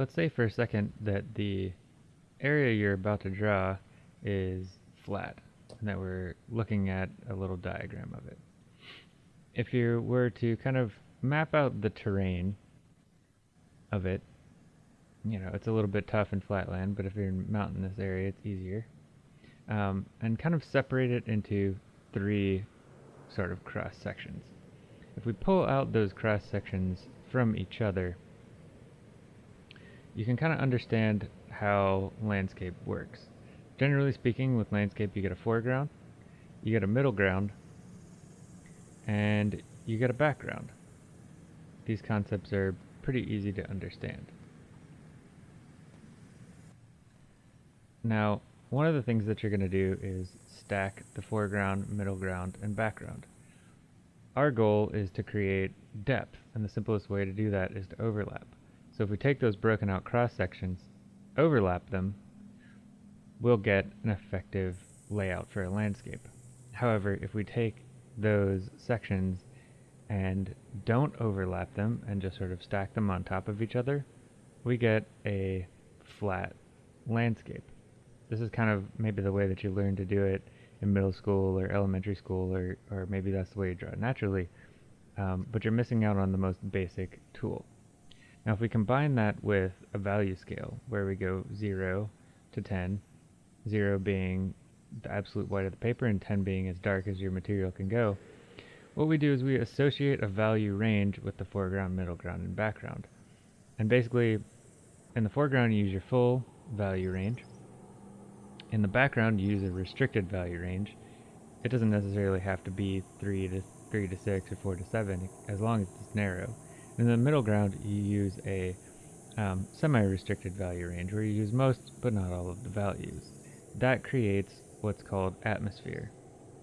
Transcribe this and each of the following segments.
let's say for a second that the area you're about to draw is flat and that we're looking at a little diagram of it. If you were to kind of map out the terrain of it, you know, it's a little bit tough in flatland, but if you're in mountainous area, it's easier. Um, and kind of separate it into three sort of cross sections. If we pull out those cross sections from each other, you can kind of understand how landscape works. Generally speaking, with landscape you get a foreground, you get a middle ground, and you get a background. These concepts are pretty easy to understand. Now, one of the things that you're going to do is stack the foreground, middle ground, and background. Our goal is to create depth, and the simplest way to do that is to overlap. So if we take those broken out cross sections, overlap them, we'll get an effective layout for a landscape. However, if we take those sections and don't overlap them and just sort of stack them on top of each other, we get a flat landscape. This is kind of maybe the way that you learn to do it in middle school or elementary school, or, or maybe that's the way you draw it naturally, um, but you're missing out on the most basic tool. Now if we combine that with a value scale, where we go 0 to 10, 0 being the absolute white of the paper and 10 being as dark as your material can go, what we do is we associate a value range with the foreground, middle ground, and background. And basically, in the foreground you use your full value range, in the background, you use a restricted value range. It doesn't necessarily have to be 3 to 3 to 6 or 4 to 7, as long as it's narrow. In the middle ground, you use a um, semi-restricted value range, where you use most but not all of the values. That creates what's called atmosphere,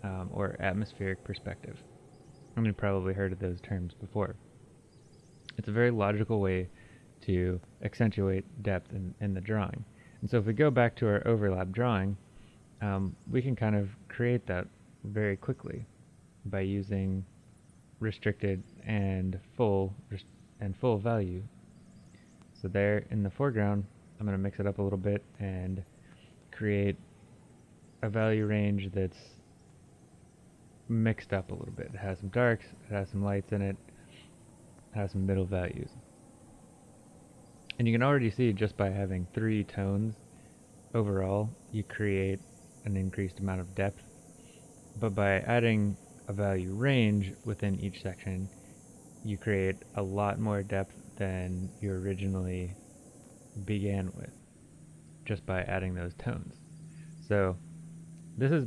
um, or atmospheric perspective. Mean, you've probably heard of those terms before. It's a very logical way to accentuate depth in, in the drawing. And so if we go back to our overlap drawing, um, we can kind of create that very quickly by using restricted and full and full value. So there in the foreground, I'm going to mix it up a little bit and create a value range that's mixed up a little bit. It has some darks, it has some lights in it, it has some middle values. And you can already see just by having three tones overall, you create an increased amount of depth. But by adding a value range within each section, you create a lot more depth than you originally began with, just by adding those tones. So this is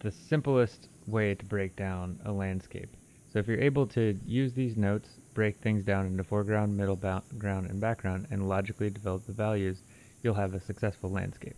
the simplest way to break down a landscape. So if you're able to use these notes, break things down into foreground, middle ground, and background, and logically develop the values, you'll have a successful landscape.